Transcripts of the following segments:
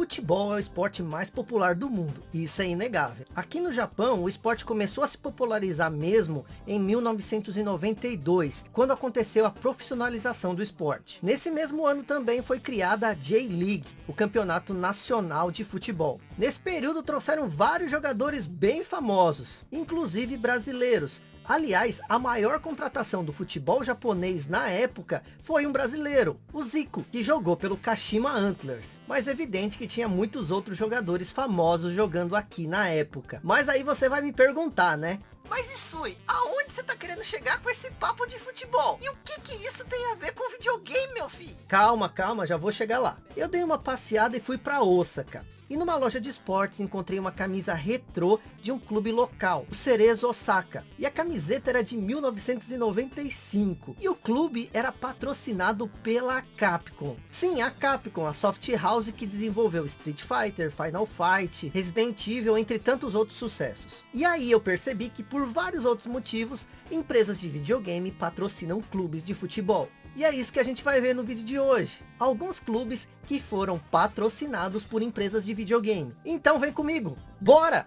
futebol é o esporte mais popular do mundo, isso é inegável. Aqui no Japão, o esporte começou a se popularizar mesmo em 1992, quando aconteceu a profissionalização do esporte. Nesse mesmo ano também foi criada a J-League, o campeonato nacional de futebol. Nesse período trouxeram vários jogadores bem famosos, inclusive brasileiros, Aliás, a maior contratação do futebol japonês na época foi um brasileiro, o Zico, que jogou pelo Kashima Antlers. Mas é evidente que tinha muitos outros jogadores famosos jogando aqui na época. Mas aí você vai me perguntar, né? Mas Isui, aonde você tá querendo chegar com esse papo de futebol? E o que que isso tem a ver com videogame, meu filho? Calma, calma, já vou chegar lá. Eu dei uma passeada e fui pra Osaka. E numa loja de esportes encontrei uma camisa retrô de um clube local, o Cerezo Osaka. E a camiseta era de 1995. E o clube era patrocinado pela Capcom. Sim, a Capcom, a soft house que desenvolveu Street Fighter, Final Fight, Resident Evil, entre tantos outros sucessos. E aí eu percebi que por vários outros motivos, empresas de videogame patrocinam clubes de futebol. E é isso que a gente vai ver no vídeo de hoje. Alguns clubes que foram patrocinados por empresas de videogame. Então vem comigo, bora!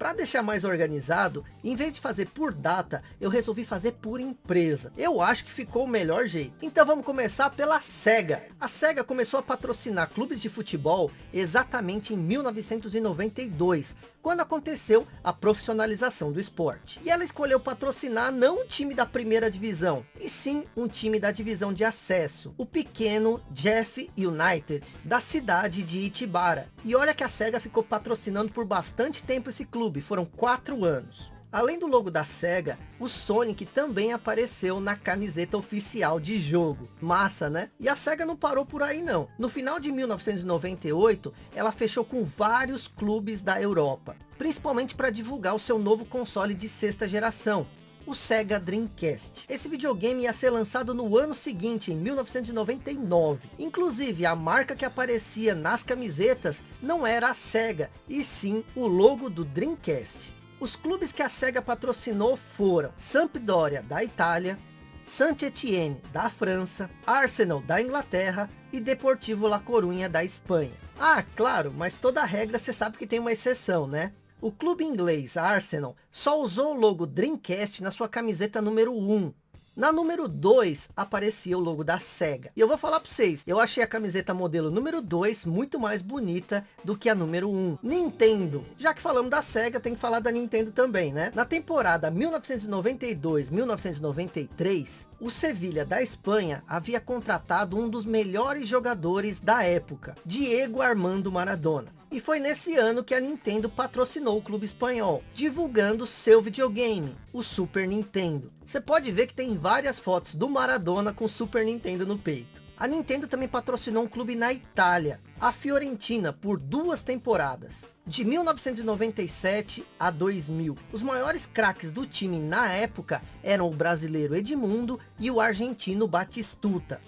Para deixar mais organizado, em vez de fazer por data, eu resolvi fazer por empresa. Eu acho que ficou o melhor jeito. Então vamos começar pela SEGA. A SEGA começou a patrocinar clubes de futebol exatamente em 1992, quando aconteceu a profissionalização do esporte. E ela escolheu patrocinar não um time da primeira divisão, e sim um time da divisão de acesso, o pequeno Jeff United, da cidade de Itibara. E olha que a SEGA ficou patrocinando por bastante tempo esse clube, foram quatro anos. Além do logo da SEGA, o Sonic também apareceu na camiseta oficial de jogo. Massa, né? E a SEGA não parou por aí não. No final de 1998, ela fechou com vários clubes da Europa. Principalmente para divulgar o seu novo console de sexta geração, o Sega Dreamcast. Esse videogame ia ser lançado no ano seguinte, em 1999. Inclusive, a marca que aparecia nas camisetas não era a Sega, e sim o logo do Dreamcast. Os clubes que a SEGA patrocinou foram Sampdoria, da Itália, Saint-Étienne, da França, Arsenal, da Inglaterra e Deportivo La Coruña, da Espanha. Ah, claro, mas toda regra você sabe que tem uma exceção, né? O clube inglês Arsenal só usou o logo Dreamcast na sua camiseta número 1. Na número 2 aparecia o logo da SEGA. E eu vou falar para vocês, eu achei a camiseta modelo número 2 muito mais bonita do que a número 1. Nintendo. Já que falamos da SEGA, tem que falar da Nintendo também, né? Na temporada 1992-1993, o Sevilha da Espanha havia contratado um dos melhores jogadores da época, Diego Armando Maradona. E foi nesse ano que a Nintendo patrocinou o clube espanhol, divulgando seu videogame, o Super Nintendo. Você pode ver que tem várias fotos do Maradona com Super Nintendo no peito. A Nintendo também patrocinou um clube na Itália, a Fiorentina, por duas temporadas. De 1997 a 2000, os maiores craques do time na época eram o brasileiro Edmundo e o argentino Batistuta.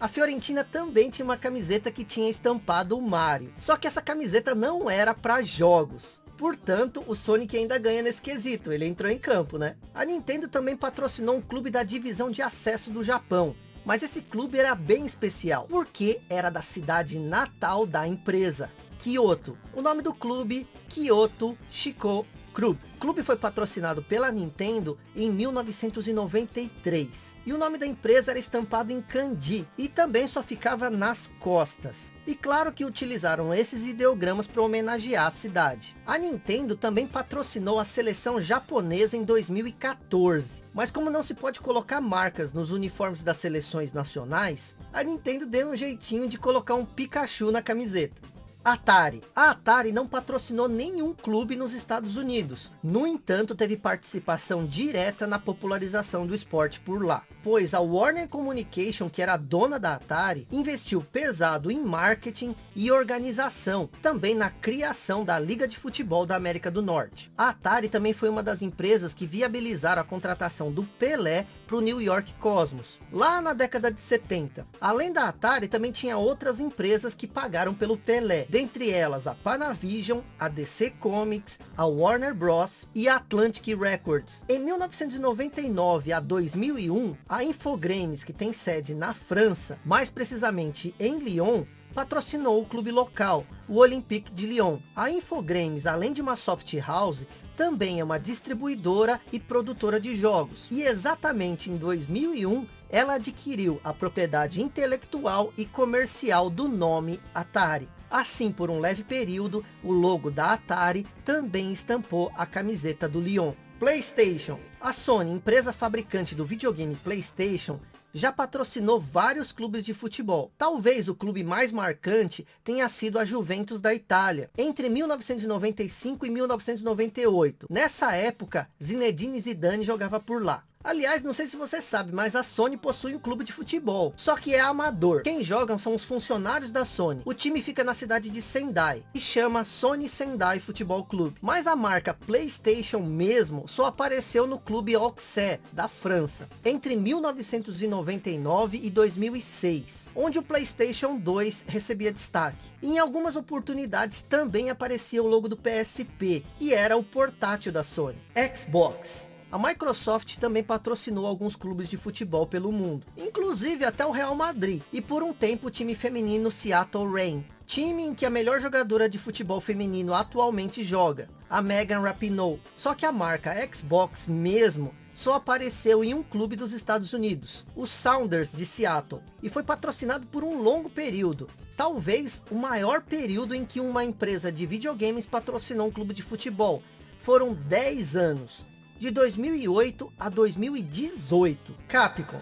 A Fiorentina também tinha uma camiseta que tinha estampado o Mario. Só que essa camiseta não era para jogos. Portanto, o Sonic ainda ganha nesse quesito, ele entrou em campo, né? A Nintendo também patrocinou um clube da divisão de acesso do Japão. Mas esse clube era bem especial, porque era da cidade natal da empresa, Kyoto. O nome do clube, Kyoto Shiko Club. O clube foi patrocinado pela Nintendo em 1993. E o nome da empresa era estampado em kanji e também só ficava nas costas. E claro que utilizaram esses ideogramas para homenagear a cidade. A Nintendo também patrocinou a seleção japonesa em 2014. Mas como não se pode colocar marcas nos uniformes das seleções nacionais, a Nintendo deu um jeitinho de colocar um Pikachu na camiseta. Atari. A Atari não patrocinou nenhum clube nos Estados Unidos. No entanto, teve participação direta na popularização do esporte por lá. Pois a Warner Communication, que era dona da Atari, investiu pesado em marketing e organização. Também na criação da Liga de Futebol da América do Norte. A Atari também foi uma das empresas que viabilizaram a contratação do Pelé para o New York Cosmos. Lá na década de 70. Além da Atari, também tinha outras empresas que pagaram pelo Pelé dentre elas a Panavision, a DC Comics, a Warner Bros. e a Atlantic Records. Em 1999 a 2001, a Infogrames, que tem sede na França, mais precisamente em Lyon, patrocinou o clube local, o Olympique de Lyon. A Infogrames, além de uma soft house, também é uma distribuidora e produtora de jogos. E exatamente em 2001, ela adquiriu a propriedade intelectual e comercial do nome Atari. Assim, por um leve período, o logo da Atari também estampou a camiseta do Lyon. Playstation. A Sony, empresa fabricante do videogame Playstation, já patrocinou vários clubes de futebol. Talvez o clube mais marcante tenha sido a Juventus da Itália, entre 1995 e 1998. Nessa época, Zinedine Zidane jogava por lá. Aliás, não sei se você sabe, mas a Sony possui um clube de futebol. Só que é amador. Quem jogam são os funcionários da Sony. O time fica na cidade de Sendai. E chama Sony Sendai Futebol Clube. Mas a marca Playstation mesmo só apareceu no clube Auxerre, da França. Entre 1999 e 2006. Onde o Playstation 2 recebia destaque. Em algumas oportunidades também aparecia o logo do PSP. E era o portátil da Sony. Xbox. A Microsoft também patrocinou alguns clubes de futebol pelo mundo, inclusive até o Real Madrid, e por um tempo o time feminino Seattle Reign, time em que a melhor jogadora de futebol feminino atualmente joga, a Megan Rapinoe. Só que a marca Xbox mesmo só apareceu em um clube dos Estados Unidos, o Sounders de Seattle, e foi patrocinado por um longo período, talvez o maior período em que uma empresa de videogames patrocinou um clube de futebol. Foram 10 anos, de 2008 a 2018. Capcom.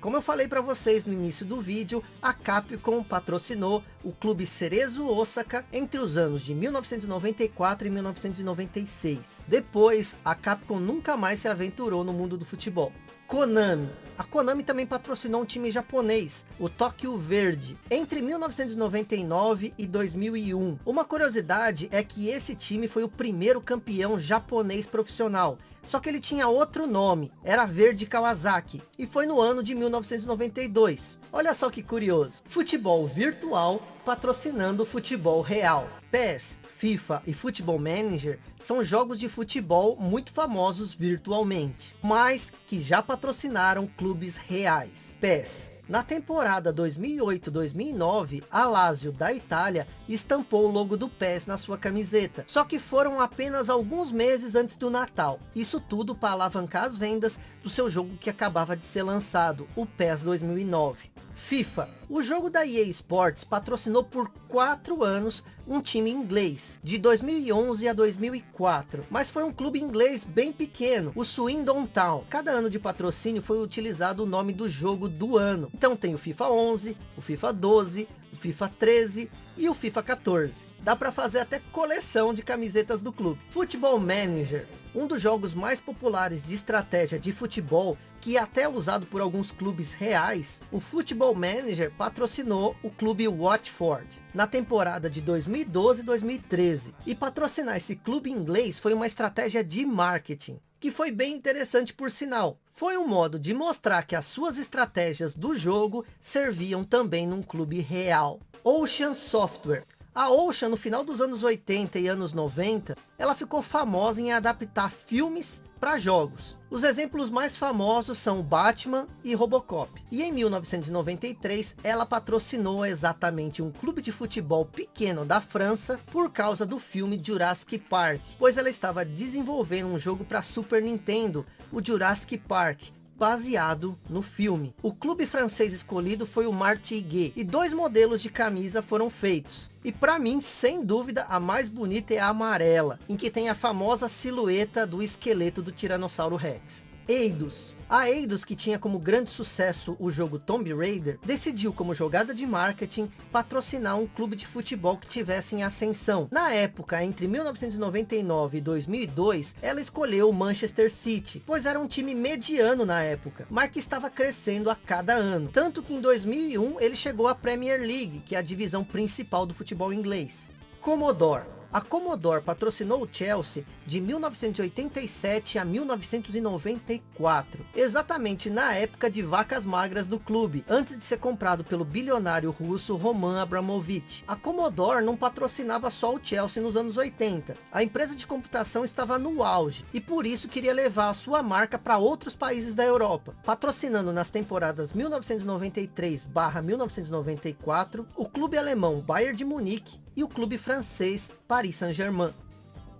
Como eu falei para vocês no início do vídeo, a Capcom patrocinou o clube Cerezo Osaka entre os anos de 1994 e 1996. Depois, a Capcom nunca mais se aventurou no mundo do futebol. Konami. A Konami também patrocinou um time japonês, o Tokyo Verde, entre 1999 e 2001. Uma curiosidade é que esse time foi o primeiro campeão japonês profissional, só que ele tinha outro nome, era Verde Kawasaki, e foi no ano de 1992. Olha só que curioso, futebol virtual patrocinando futebol real. PES, FIFA e Football Manager são jogos de futebol muito famosos virtualmente, mas que já patrocinaram clubes reais. PES na temporada 2008-2009, a Lazio da Itália estampou o logo do PES na sua camiseta. Só que foram apenas alguns meses antes do Natal. Isso tudo para alavancar as vendas do seu jogo que acabava de ser lançado, o PES 2009. FIFA. O jogo da EA Sports patrocinou por quatro anos um time inglês, de 2011 a 2004. Mas foi um clube inglês bem pequeno, o Swindon Town. Cada ano de patrocínio foi utilizado o nome do jogo do ano. Então tem o FIFA 11, o FIFA 12, o FIFA 13 e o FIFA 14. Dá para fazer até coleção de camisetas do clube. Football Manager, um dos jogos mais populares de estratégia de futebol, que até usado por alguns clubes reais, o Football Manager patrocinou o clube Watford na temporada de 2012-2013. E patrocinar esse clube inglês foi uma estratégia de marketing que foi bem interessante por sinal. Foi um modo de mostrar que as suas estratégias do jogo serviam também num clube real. Ocean Software. A Ocean, no final dos anos 80 e anos 90, ela ficou famosa em adaptar filmes para jogos. Os exemplos mais famosos são Batman e Robocop. E em 1993, ela patrocinou exatamente um clube de futebol pequeno da França por causa do filme Jurassic Park, pois ela estava desenvolvendo um jogo para Super Nintendo, o Jurassic Park, baseado no filme. O clube francês escolhido foi o Martigues e dois modelos de camisa foram feitos. E para mim, sem dúvida, a mais bonita é a amarela, em que tem a famosa silhueta do esqueleto do Tiranossauro Rex. Eidos, a Eidos, que tinha como grande sucesso o jogo Tomb Raider, decidiu como jogada de marketing patrocinar um clube de futebol que tivesse em ascensão. Na época, entre 1999 e 2002, ela escolheu o Manchester City, pois era um time mediano na época, mas que estava crescendo a cada ano. Tanto que em 2001 ele chegou à Premier League, que é a divisão principal do futebol inglês. Commodore A Commodore patrocinou o Chelsea de 1987 a 1994, exatamente na época de vacas magras do clube, antes de ser comprado pelo bilionário russo Roman Abramovich. A Commodore não patrocinava só o Chelsea nos anos 80, a empresa de computação estava no auge, e por isso queria levar a sua marca para outros países da Europa, patrocinando nas temporadas 1993-1994, o clube alemão Bayern de Munique e o clube francês Paris Saint-Germain.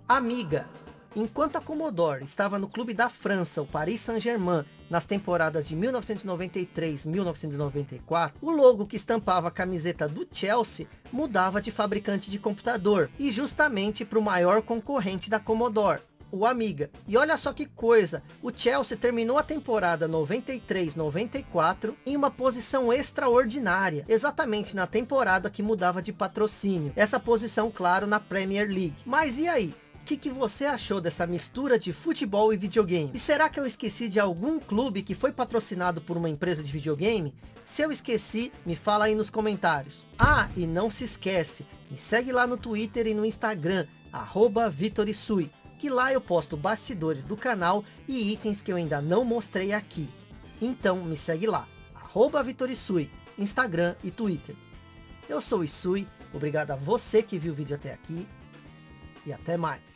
Amiga, enquanto a Commodore estava no clube da França, o Paris Saint-Germain, nas temporadas de 1993-1994, o logo que estampava a camiseta do Chelsea mudava de fabricante de computador, e justamente para o maior concorrente da Commodore, o Amiga. E olha só que coisa, o Chelsea terminou a temporada 93-94 em uma posição extraordinária, exatamente na temporada que mudava de patrocínio. Essa posição, claro, na Premier League. Mas e aí? O que, que você achou dessa mistura de futebol e videogame? E será que eu esqueci de algum clube que foi patrocinado por uma empresa de videogame? Se eu esqueci, me fala aí nos comentários. Ah, e não se esquece, me segue lá no Twitter e no Instagram, arroba Vitorisui que lá eu posto bastidores do canal e itens que eu ainda não mostrei aqui. Então me segue lá, arroba Vitorisui, Instagram e Twitter. Eu sou o Isui, obrigado a você que viu o vídeo até aqui e até mais.